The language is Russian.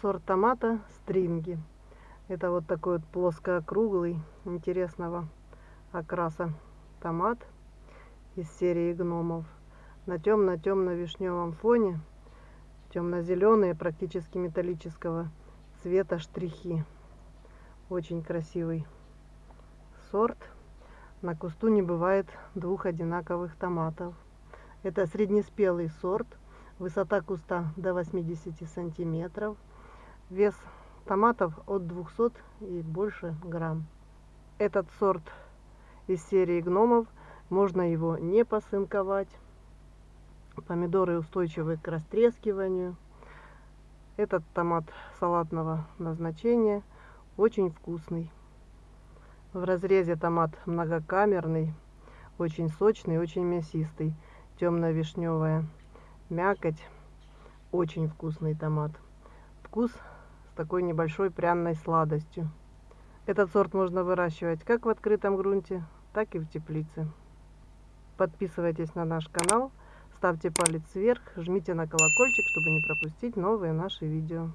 сорт томата стринги. Это вот такой вот плоско-округлый, интересного окраса томат из серии гномов. На темно-темно-вишневом фоне темно-зеленые, практически металлического цвета штрихи. Очень красивый сорт. На кусту не бывает двух одинаковых томатов. Это среднеспелый сорт. Высота куста до 80 сантиметров. Вес томатов от 200 и больше грамм. Этот сорт из серии гномов. Можно его не посынковать. Помидоры устойчивы к растрескиванию. Этот томат салатного назначения очень вкусный. В разрезе томат многокамерный, очень сочный, очень мясистый, темно-вишневая мякоть, очень вкусный томат. Вкус такой небольшой пряной сладостью. Этот сорт можно выращивать как в открытом грунте, так и в теплице. Подписывайтесь на наш канал, ставьте палец вверх, жмите на колокольчик, чтобы не пропустить новые наши видео.